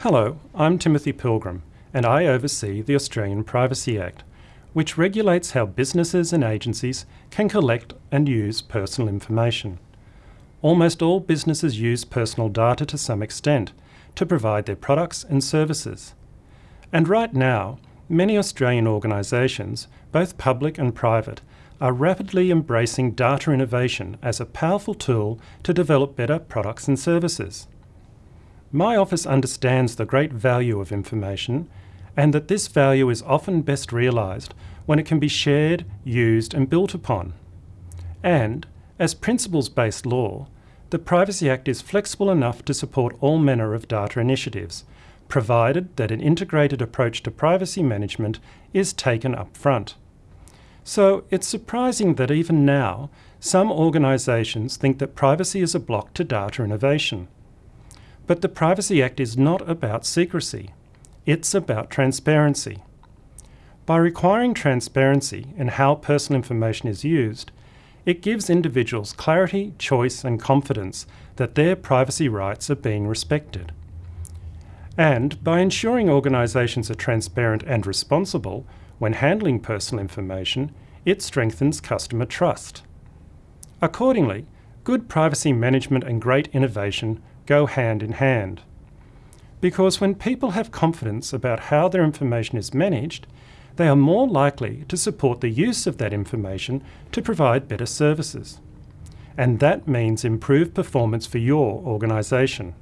Hello, I'm Timothy Pilgrim, and I oversee the Australian Privacy Act, which regulates how businesses and agencies can collect and use personal information. Almost all businesses use personal data to some extent to provide their products and services. And right now, many Australian organisations, both public and private, are rapidly embracing data innovation as a powerful tool to develop better products and services. My office understands the great value of information and that this value is often best realised when it can be shared, used and built upon. And, as principles-based law, the Privacy Act is flexible enough to support all manner of data initiatives, provided that an integrated approach to privacy management is taken up front. So it's surprising that even now, some organisations think that privacy is a block to data innovation. But the Privacy Act is not about secrecy. It's about transparency. By requiring transparency in how personal information is used, it gives individuals clarity, choice and confidence that their privacy rights are being respected. And by ensuring organisations are transparent and responsible when handling personal information, it strengthens customer trust. Accordingly, good privacy management and great innovation go hand in hand. Because when people have confidence about how their information is managed, they are more likely to support the use of that information to provide better services. And that means improved performance for your organisation.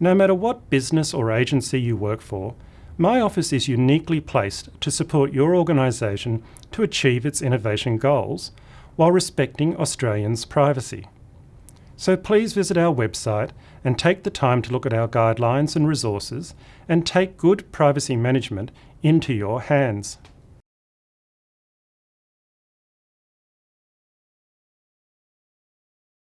No matter what business or agency you work for, my office is uniquely placed to support your organisation to achieve its innovation goals while respecting Australians' privacy. So please visit our website and take the time to look at our guidelines and resources and take good privacy management into your hands.